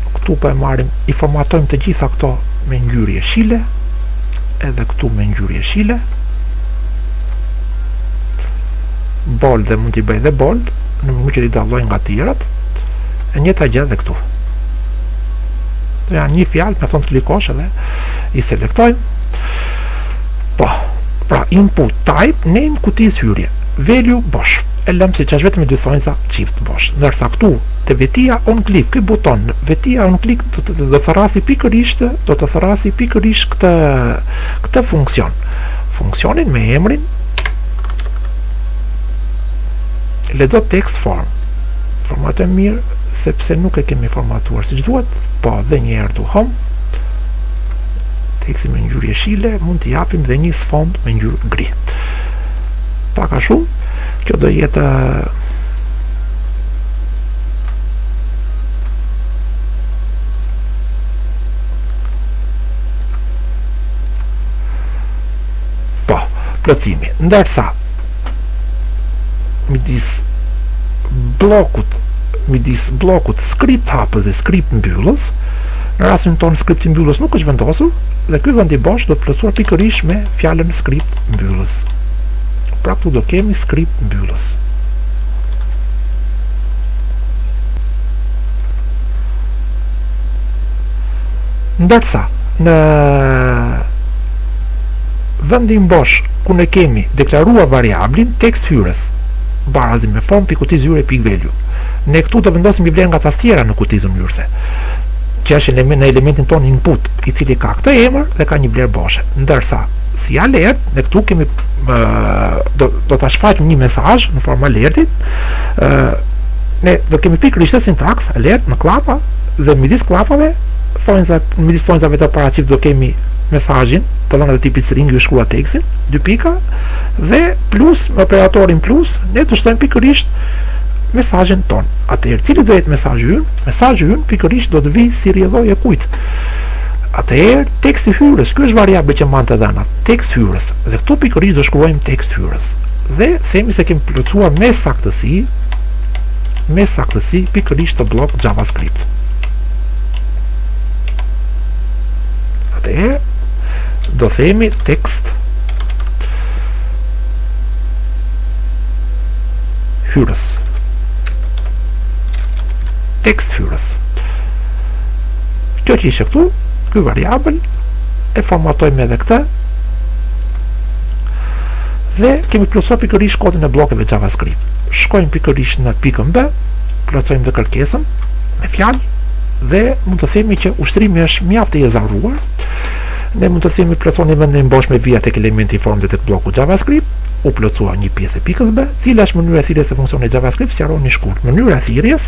Këtu po e marrim, i formatojmë të gjitha këto me ngjyrë jeshile, edhe këtu me ngjyrë jeshile, bold dhe mund t'i bëj dhe bold, në mënyrë që t'i dalloj nga tjerat, e njëjta gjë dhe këtu. Dhe janë një fjalë, mjafton të klikosh edhe, i selektojmë, po, pra input type, name, kutizë hyrje, value, bosh, e lëmë siç është vetëm me dy thonjëza, çift, bosh, ndërsa këtu, Te vetia on klik ky buton vetia on klik do thërrasi pikërisht do të thërrasi pikërisht këtë këtë funksion funksionin me emrin lexo text form formate mirë sepse nuk e kemi formatuar siç duhet po dhe një herë duam tekstin me ngjyrë jeshile mund t'i japim dhe një sfond me ngjyrë gri pak a shumë kjo do jetë Po, plotësimi. Ndërsa midis bllokut midis bllokut script hapës dhe script mbyllës, në rastin tonë script mbyllës nuk është vendosur dhe ky vend i bosh do të plotësohet pikërisht me fjalën script mbyllës. Pra këtu do kemi script mbyllës. Ndërsa, në vendin bosh ku ne kemi deklaruar variablin tekst hyrës, barazim me form pik kutizë hyrëse pik velju. Ne këtu do vendosim një vlerë nga tastiera në kutizën hyrëse, që është në elementin tonë input, i cili ka këtë emër dhe ka një vlerë boshe. Ndërsa, si alert, ne këtu kemi do ta shfaqim një mesazh në formë alerti. ë ne do kemi pikërisht këtë sintaksë alert në klapa dhe midis klapave midis thonjëzave tek apo çift do kemi mesazhin të dhënë të tipit string ju shkruat tekstin dy pika dhe plus me operatorin plus ne do shtojmë pikërisht mesazhin tonë. Atëherë cili do jetë mesazhi ynë? Mesazhi ynë pikërisht do të vijë si rrjedhojë e kujt. Atëherë, teksti hyrës, ky është variabli që mban të dhënat, tekst hyrës, dhe këtu pikërisht do shkruajmë tekst hyrës. Dhe themi se kemi plotësuar me saktësi, me saktësi pikërisht këtë bllok JavaScript. Atëherë, do themi tekst hyrës. Tekst hyrës. kjo që ishte këtu ky variabël e formatojmë edhe këtë dhe kemi plotësuar pikërisht kodin e bllokeve javascript shkojmë pikërisht në pikën B plotësojmë dhe kërkesën me fjalë dhe mund të themi që ushtrimi është mjaft i ezauruar ne mund të themi plotësoni vendin bosh me vija te elementi form dhe tek blloku javascript u plotësua një pjesë e pikës B, cila është mënyra e thirrjes së funksionit JavaScript, sqaroni shkurt. Mënyra e thirrjes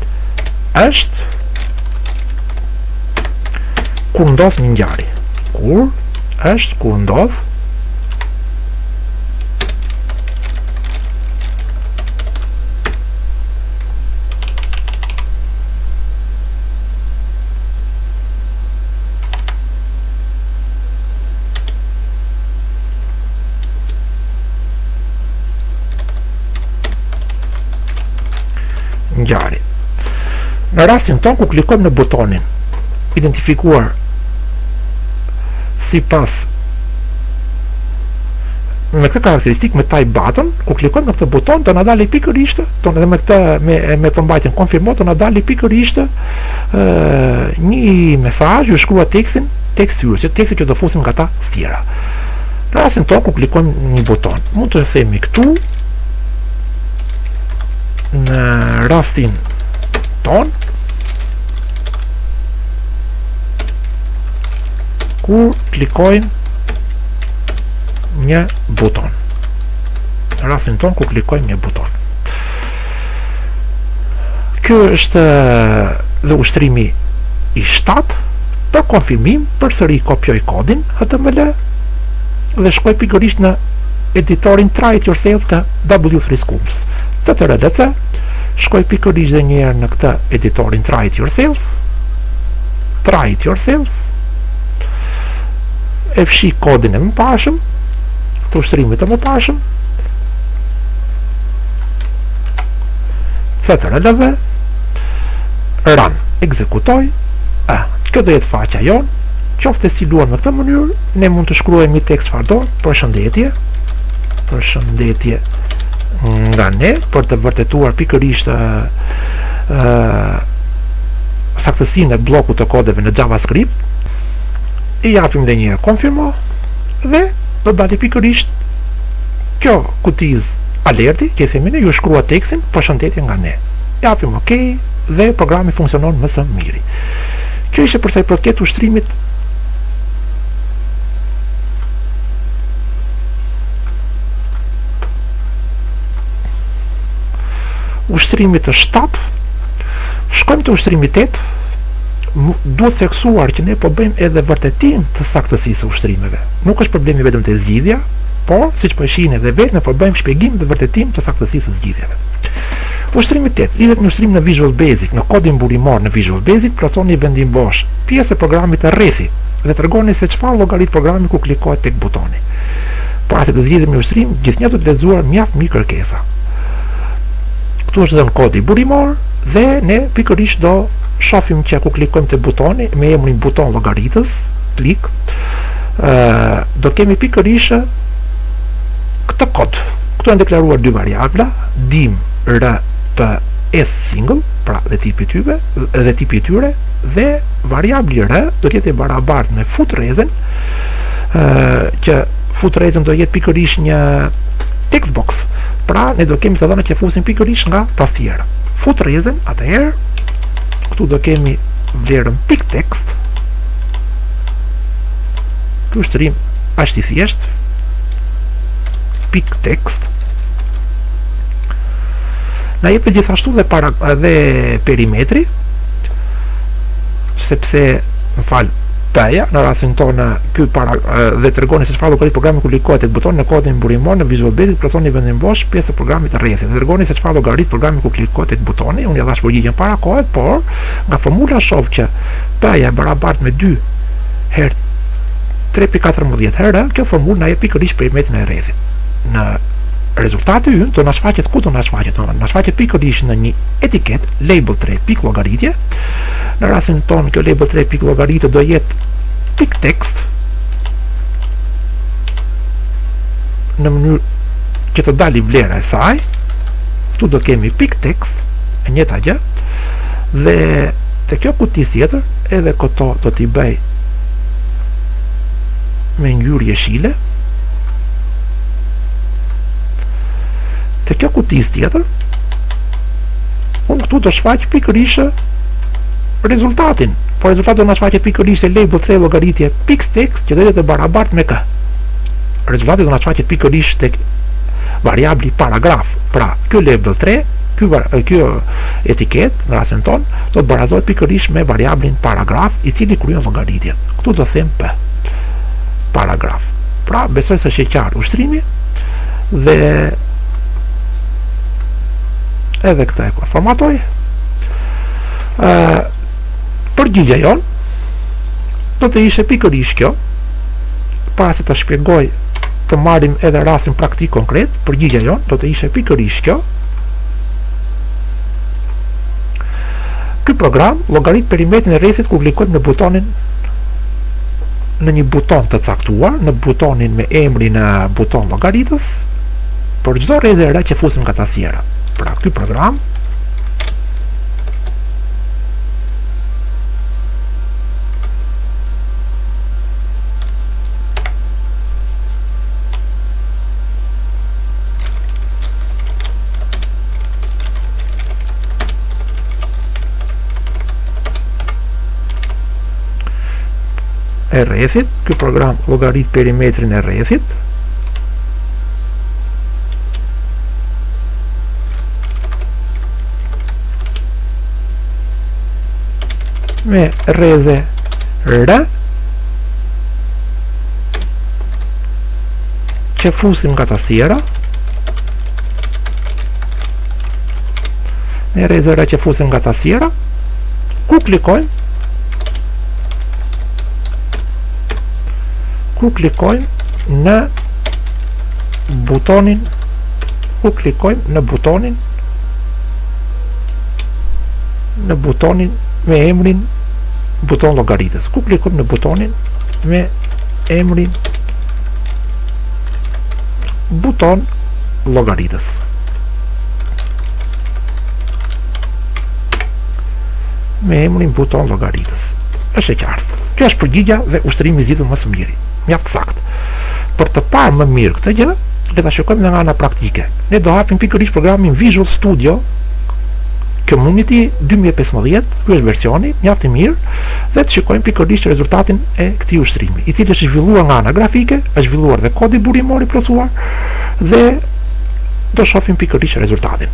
është kur ndodh një ngjarje. Kur është kur ndodh ngjarje. Në rastin tonë kur klikojmë në butonin identifikuar sipas me këtë karakteristikë me type button, kur klikojmë në këtë buton do na dalë pikërisht, do na dalë me këtë me me përmbajtjen konfirmo do na dalë pikërisht ë një mesazh ju shkruat tekstin, tekst hyrës, që teksti që do fusim nga tastiera. Në rastin tonë kur klikojmë një buton, mund të themi këtu në rastin tonë kur klikojmë një buton në rastin tonë kur klikojmë një buton kjo është dhe ushtrimi i 7 për konfirmim përsëri kopjoj kodin HTML dhe shkoj pikërisht në editorin Try It Yourself të W3Schools, CTRL C, shkoj pikërisht dhe njëherë në këtë editorin Try It Yourself, Try It Yourself, e fshij kodin e mëparshëm, të ushtrimit të mëparshëm, CTRL V, run, ekzekutoj, e, kjo do jetë faqja jonë, qoftë e stiluar në këtë mënyrë, ne mund të shkruajmë një tekst çfarëdo përshëndetje përshëndetje nga ne për të vërtetuar pikërisht ë saktësinë e bllokut të kodeve në JavaScript i japim dhe një konfirmo dhe do të dalë pikërisht kjo kutizë alerti që i themi ne ju shkruat tekstin përshëndetje nga ne i japim ok dhe programi funksionon më së miri kjo ishte përsa i përket ushtrimit ushtrimit të 7 shkojmë te ushtrimi 8 duhet theksuar që ne po bëjmë edhe vërtetim të saktësisë së ushtrimeve. Nuk është problemi vetëm te zgjidhja, por siç po e shihni edhe vetë ne po bëjmë shpjegim dhe vërtetim të saktësisë së zgjidhjeve. Ushtrimi 8 lidhet me ushtrimin në Visual Basic, në kodin burimor në Visual Basic plotësoni vendin bosh pjesë e programit të rrethit dhe tregoni se çfarë llogarit programi kur klikohet tek butoni. Para se të zgjidhim një ushtrim, gjithnjë duhet lexuar mjaft mirë kërkesa. Këtu është dhënë kodi burimor dhe ne pikërisht do shofim që kur klikojmë te butoni me emrin buton llogaritës, klik, do kemi pikërisht këtë kod. Këtu janë deklaruar dy variabla, dim, r, p, as single, pra dhe tipi tyre dhe tipi i tyre, dhe variabli r do të jetë i barabartë me fut rrezen që fut rrezen do jetë pikërisht një text box pra ne do kemi të dhëna që fusim pikërisht nga tastiera fut rrezen atëherë këtu do kemi vlerën pik text ky ushtrim asht i thjeshtë pik text na jepet gjithashtu dhe, para, dhe perimetri sepse më fal p-ja në rastin tonë ky para dhe tregoni se çfarë llogarit programi kur klikohet tek butoni në kodin burimor në Visual Basic plotësoni vendin bosh pjesë të programit të rrethit dhe tregoni se çfarë llogarit programi kur klikohet tek butoni unë ia dhashë përgjigjen para kohe por nga formula shoh që p-ja e barabartë me 2 herë 3.14 herë kjo formulë na jep pikërisht perimetrin e rrethit dhe rezultati ynë do na shfaqet ku do na shfaqet do na shfaqet pikërisht në një etiketë label 3 pik llogaritje në rastin tonë kjo label 3 pik llogaritje do jetë pik text në mënyrë që të dalë vlera e saj këtu do kemi pik text e njëta gjë dhe te kjo kuti tjetër edhe këto do t'i bëj me ngjyrë jeshile te kjo kuti tjetër Unë këtu do shfaq pikërisht rezultatin, por rezultati do na shfaqet pikërisht te label 3 llogaritje pik text që do jetë e barabartë me kë. Rezultati do na shfaqet pikërisht te variabli paragraf, pra kjo label 3, kjo etiketë, në rastin tonë, do të barazohet pikërisht me variablin paragraf, i cili kryen llogaritje. Këtu do kemi për paragraf. Pra, besoj se është i qartë ushtrimi, dhe edhe këtë e po e formatoj përgjigja jonë do të ishe pikërisht kjo para se ta shpjegoj të marrim edhe rastin praktik konkret përgjigja jonë do të ishte pikërisht kjo ky program llogarit perimetrin e rrethit kur klikojmë në butonin në një buton të caktuar në butonin me emrin buton llogaritës për çdo rreze R që fusim nga tastiera. Pra ky program e rrethit, ky program llogarit perimetrin e rrethit, me rreze R që fusim nga tastiera me rreze R që fusim nga tastiera ku klikojmë ku klikojmë në butonin ku klikojmë në butonin në butonin me emrin buton llogaritës ku klikojmë në butonin me emrin buton llogaritës me emrin buton llogaritës është e qartë kjo është përgjigja dhe ushtrimi i zgjidhur më së miri mjaft saktë. Për të parë më mirë këtë gjë, le ta shikojmë dhe nga ana praktike. Ne do hapim pikërisht programin Visual Studio Community 2015, ky është versioni, mjaft i mirë, dhe të shikojmë pikërisht rezultatin e këtij ushtrimi, i cili është zhvilluar nga ana grafike, është zhvilluar dhe kodi burimor i plotësuar dhe do shohim pikërisht rezultatin.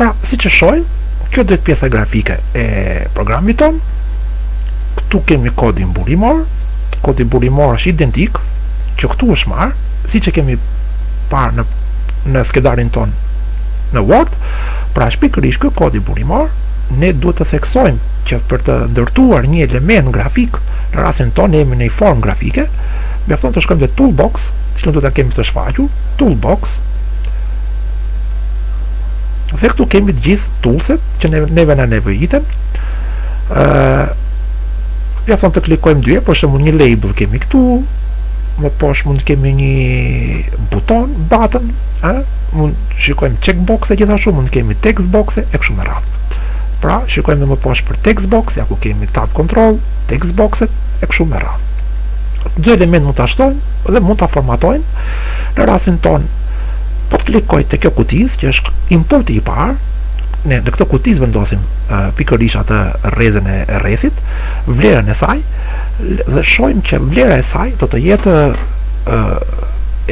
Pra, siç e shohim, kjo do jetë pjesa grafike e programit tonë, këtu kemi kodin burimor, kodi burimor është identik, që këtu është marrë, siç e kemi parë në, në skedarin tonë në Word, pra është pikërisht ky kodi burimor, ne duhet të theksojmë që për të ndërtuar një element grafik Në rastin tonë ne jemi në një formë grafike, mjafton të shkojmë te toolbox, të cilën do ta kemi këtu shfaqur, toolbox. Dhe këtu kemi të gjithë toolset që neve na nevojiten. ë Mjafton të klikojmë dy herë, për shembull një label kemi këtu, më poshtë mund të kemi një buton, button, ë mund të shikojmë checkbox e gjithashtu mund të kemi text box e kështu me radhë. Pra, shikojmë më poshtë për text box, ja ku kemi tab control, textbox-et e kështu me radhë. Çdo element mund ta shtojmë dhe mund ta formatojmë në rastin tonë. Po të klikoj te kjo kutizë që është inputi i parë, ne në këtë kutizë vendosim uh, pikërisht atë rrezen e rrethit, vlerën e saj dhe shohim që vlera e saj do të jetë uh,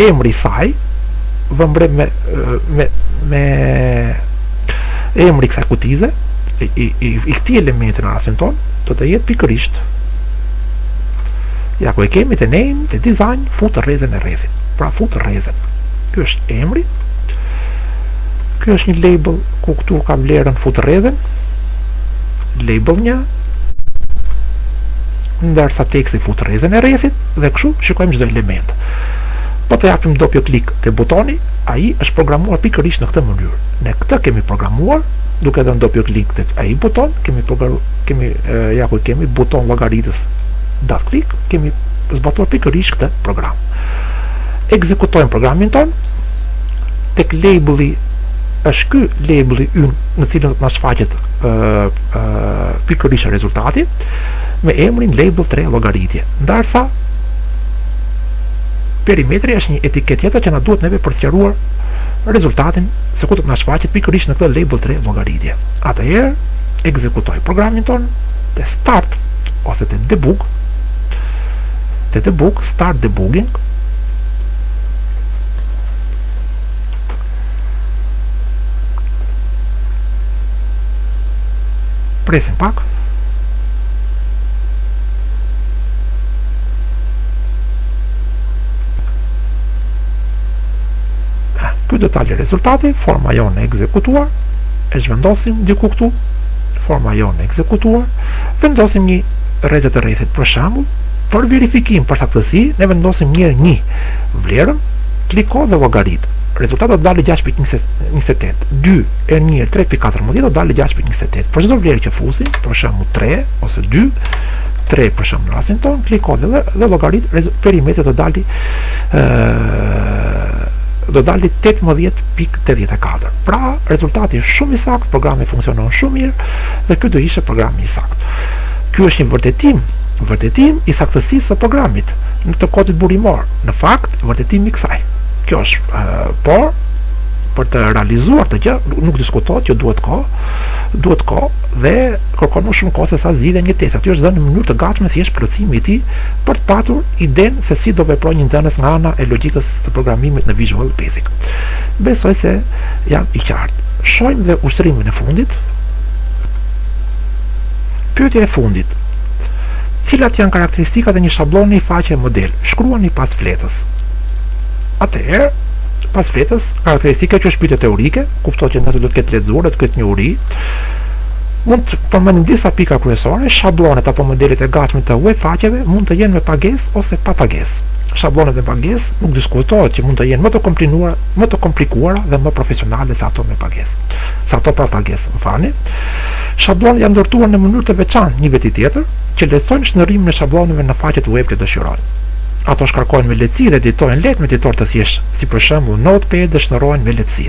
emri i saj vëmbre me me me emri i kësaj kutize i i i këtij elementi në rastin tonë do të jetë pikërisht ja ku e kemi te name te design fut rrezen e rrethit pra fut rrezen ky është emri ky është një label ku këtu ka vlerën fut rrezen label një ndërsa teksti fut rrezen e rrethit dhe këshu shikojmë çdo element po të japim dopio klik te butoni ai është programuar pikërisht në këtë mënyrë ne këtë e kemi programuar duke dhënë dopio klik tek ai buton kemi përgaru kemi ja ku kemi buton llogaritës dot klik kemi zbatuar pikërisht këtë program ekzekutojmë programin tonë tek labeli është ky labeli ynë në cilën do të na shfaqet pikërisht rezultati me emrin label 3 llogaritje ndërsa perimetri është një etiketë tjetër që na duhet neve për të sqaruar rezultatin se ku do të na shfaqet pikërisht në këtë label tre llogaritje. Atëherë, ekzekutoj programin tonë te start ose te debug, te debug, start debugging, presim pak ky do dalë rezultati forma jonë e ekzekutuar e zhvendosim diku këtu forma jonë e ekzekutuar vendosim një rreze të rrethit për shembull për verifikim për saktësi ne vendosim një një vlerën kliko dhe llogarit rezultati do të dalë 6.28 2 herë 1 herë 3.14 do të dalë 6.28 për çdo vlerë që fusim për shembull 3 ose 2 3 për shembull në rastin tonë kliko dhe dhe llogarit perimetri do të dalë do dalë 18.84 pra rezultati shumë i saktë programi funksionon shumë mirë dhe ky do ishte programi i saktë ky është një vërtetim vërtetim i saktësisë së programit në të kodit burimor në fakt vërtetim i kësaj kjo është por për të realizuar këtë gjë nuk diskutohet që duhet kohë duhet kohë dhe kërkon më shumë kohë se sa zgjidhja e një testi aty është dhënë në mënyrë të gatshme thjesht plotësimi i tij për të patur iden se si do veprojë një nxënës nga ana e logjikës së programimit në Visual Basic. Besoj se jam i qartë. Shohim dhe ushtrimin e fundit. Pyetja e fundit. Cilat janë karakteristikat e një shabloni faqe model? Shkruani pas fletës. Atëherë, pas fletës, karakteristika që është pyetje teorike, kuptohet që nëse do të ketë lexuar, do të ketë njohuri, Mund të përmendim disa pika kryesore, shablonet apo modelet e gatshme të web faqeve mund të jenë me pagesë ose pa pagesë. Shablonet me pagesë nuk diskutohet që mund të jenë më të komplikuara, më të komplikuara dhe më profesionale se ato me pagesë, se ato pa pagesë, më falni. Shablonet janë ndërtuar në mënyrë të veçantë një veti tjetër, që lehtësojnë shndërrimin e shabloneve në faqet web që dëshirojnë. Ato shkarkohen me lehtësi dhe editohen lehtë me editorë të thjeshtë, si për shembull Notepad dhe shndërrohen me lehtësi.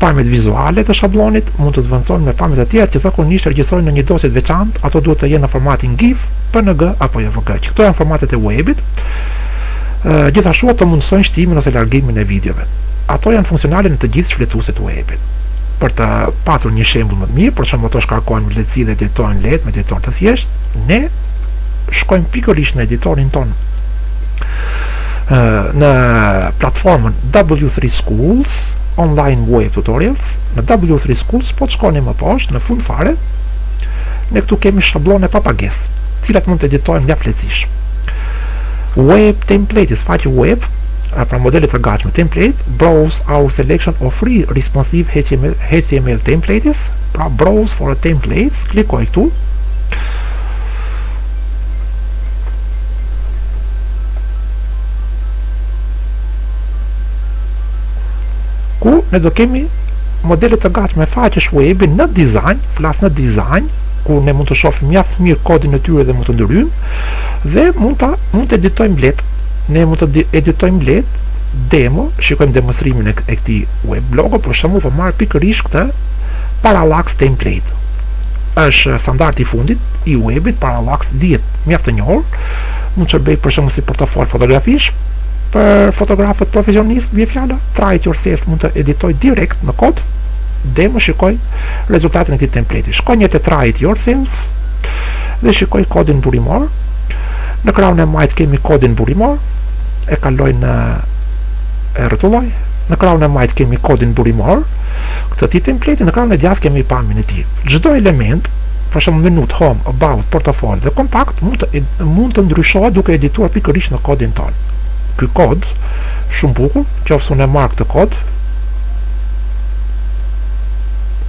Pamjet vizuale të shablonit mund të zvendësohen me pamjet e tjera që zakonisht regjistrohen në një dosje të veçantë, ato duhet të jenë në formatin GIF, PNG apo JPG, që këto janë formatet e uebit. Gjithashtu ato mundësojnë shtimin ose largimin e videove. Ato janë funksionale në të gjithë shfletuesit e uebit. Për të patur një shembull më të mirë, për shembull ato shkarkohen me lehtësi dhe editohen lehtë me editor të thjeshtë, ne shkojmë pikërisht në editorin tonë në platformën W3 Schools Online Web Tutorials në W3 Schools po të shkoni më poshtë në fund fare ne këtu kemi shablone pa pagesë të cilat mund të editohen mjaft lehtësisht Web Templates faqe web pra modelet e gatshme template Browse Our Selection of Free Responsive HTML Templates pra Browse for Templates klikoj këtu ku ne do kemi modele të gatshme faqesh webi në dizajn, flas në dizajn, ku ne mund të shohim mjaft mirë kodin e tyre dhe mund të ndryjmë dhe mund ta mund të editojmë lehtë. Ne mund të editojmë lehtë demo, shikojmë demonstrimin e këtij web blogu, për shembull po marr pikërisht këtë parallax template. Është standardi i fundit i webit parallax 10, mjaft të njohur. Mund të shërbejë për shembull si portofol fotografish, Për fotografët profesionistë bie fjala, Try it yourself mund të editoj direkt në kod, demo shikoj rezultatin e këtij templeti. Shkoj një te Try it yourself dhe shikoj kodin burimor. Në krahun e majtë kemi kodin burimor, e kaloj në e rrotulloj. Në krahun e majtë kemi kodin burimor, të këtij templeti, në krahun e djathtë kemi pamjen e tij. Çdo element për shembull menutë, home, about, portofolio, dhe kontakt mund të mund të ndryshohen duke edituar pikërisht në kodin tonë. Ky kod, shumë bukur, qoftë se unë e marr këtë kod,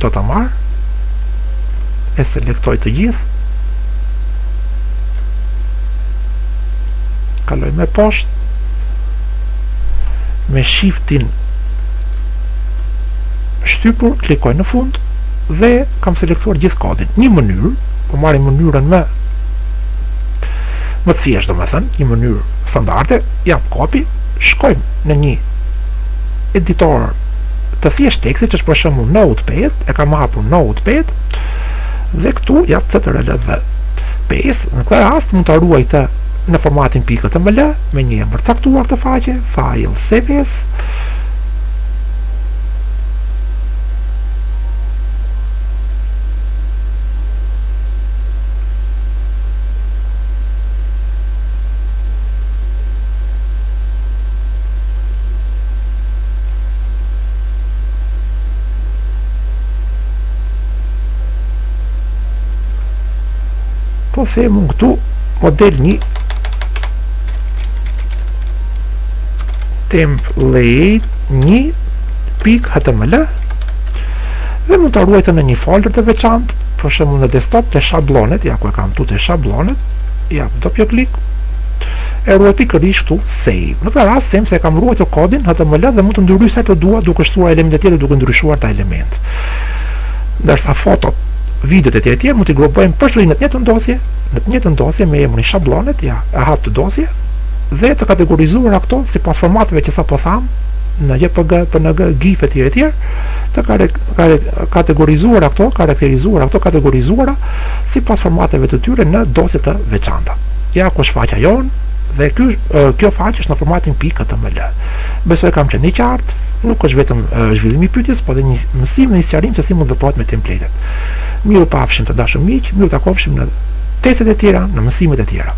do ta marr, e selektoj të gjithë, kaloj më poshtë, me shiftin shtypur, klikoj në fund, dhe kam selektuar gjithë kodin. Një mënyrë, po marrim mënyrën më më të thjeshtë domethënë, një mënyrë standarde, jap copy, shkojmë në një editor të thjeshtë teksti që është për shembull notepad, e kam hapur notepad, dhe këtu jap CTRL V paste, në këtë rast mund ta ruajmë në formatin pikë html, me një emër të caktuar të faqes, file, save as, po themi këtu model një template një pikë html dhe mund ta ruajmë në një folder të veçantë për shembull në desktop te shablonet ja ku e kam këtu te shablonet ja dopio klik e ruaj pikërisht këtu save në këtë rast them se kam ruajtur kodin html dhe mund ta ndryshoj sa të dua duke shtuar elemente tjera duke ndryshuar këta elementë ndërsa fotot videot e tjera e tjera mund t'i grupojmë përsëri në të njëjtën dosje në të njëjtën dosje me emrin shablonet ja e hap këtë dosje dhe të kategorizuara këto sipas formateve që sapo thamë në JPG, PNG, GIF etj etj, të ka kategorizuara këto, karakterizuara këto, kategorizuara sipas formateve të tyre në dosje të veçanta. Ja ku është faqja jonë dhe ky kjo faqe është në formatin.html. Besoj kam qenë i qartë, nuk është vetëm zhvillim i pyetjes, por edhe një mësim dhe një sqarim se si mund të veprohet me templatet. Mirupafshim të dashur miq, mirë u takofshim në testet e tjera, në mësimet e tjera.